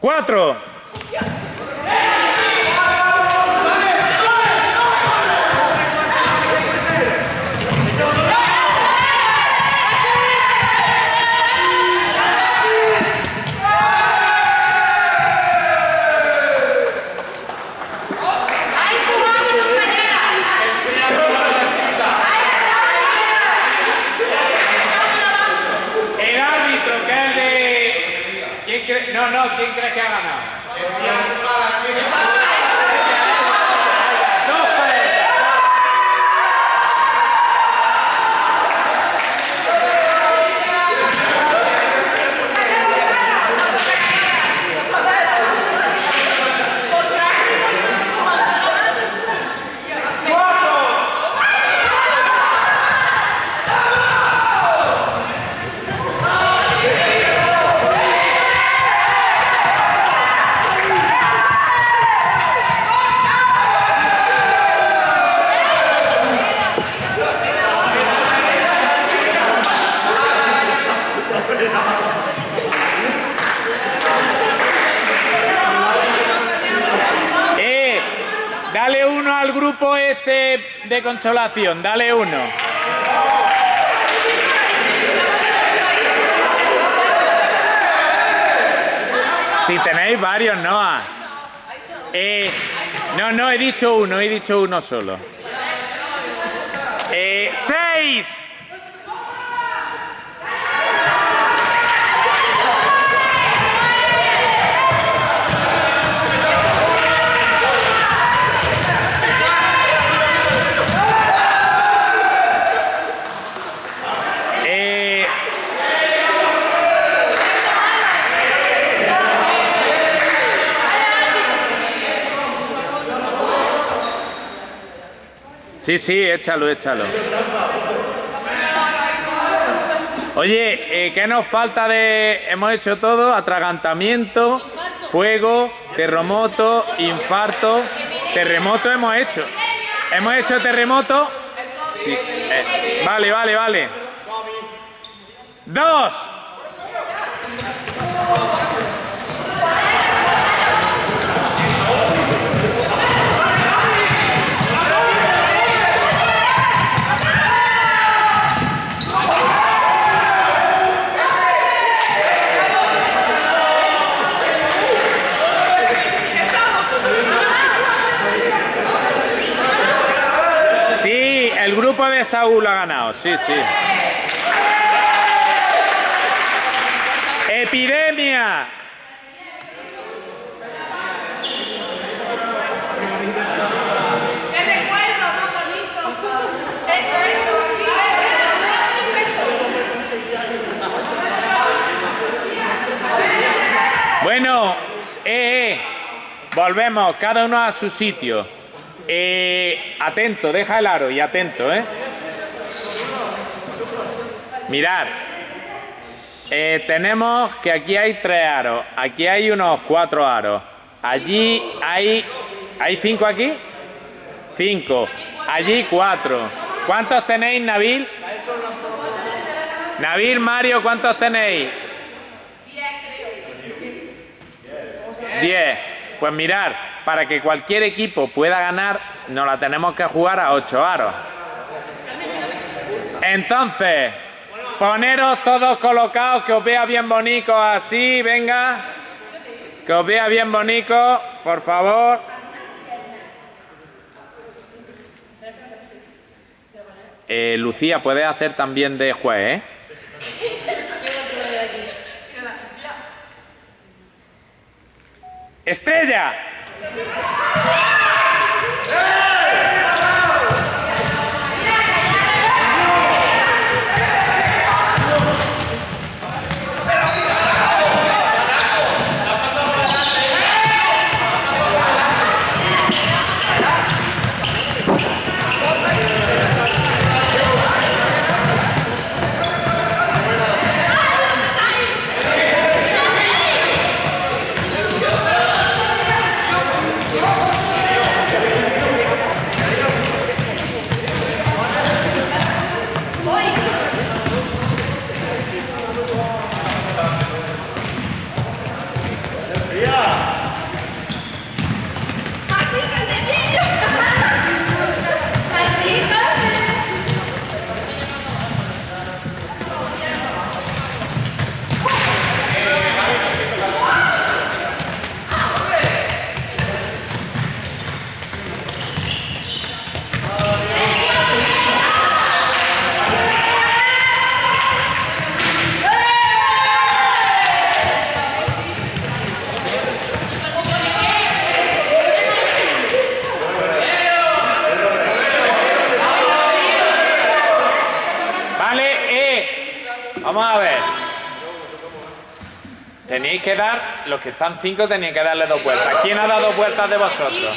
cuatro. El árbitro, que es el de... ¿Quién cree? No, no, ¿quién cree que ha ganado? Dos parejas. Eh, dale uno al este de consolación, dale uno. Si tenéis varios, Noah. Eh, no, no, he dicho uno, he dicho uno solo. Eh, ¡Seis! Eh, Sí, sí, échalo, échalo. Oye, eh, ¿qué nos falta de...? Hemos hecho todo, atragantamiento, fuego, terremoto, infarto, terremoto hemos hecho. ¿Hemos hecho terremoto? Sí. eh, vale, vale, vale. Dos. Sí, el grupo de Saúl ha ganado, sí, sí. Epidemia. Bueno, eh, eh, volvemos, cada uno a su sitio. Eh, atento, deja el aro y atento, ¿eh? Mirad, eh, tenemos que aquí hay tres aros, aquí hay unos cuatro aros, allí hay, ¿hay cinco aquí? Cinco, allí cuatro. ¿Cuántos tenéis, Nabil? Nabil, Mario, ¿cuántos tenéis? 10. Pues mirar, para que cualquier equipo pueda ganar, nos la tenemos que jugar a 8 aros. Entonces, poneros todos colocados, que os vea bien bonito así, venga. Que os vea bien bonito, por favor. Eh, Lucía, puedes hacer también de juez, ¿eh? Estrella. Tenéis que dar, los que están cinco tenéis que darle dos vueltas. ¿Quién ha dado vueltas de vosotros?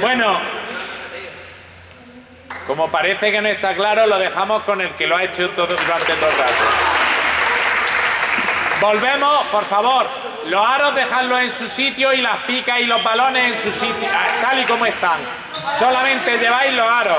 Bueno, como parece que no está claro, lo dejamos con el que lo ha hecho todo, durante todo el rato. Volvemos, por favor. Los aros dejadlos en su sitio y las picas y los balones en su sitio, tal y como están. Solamente lleváis los aros.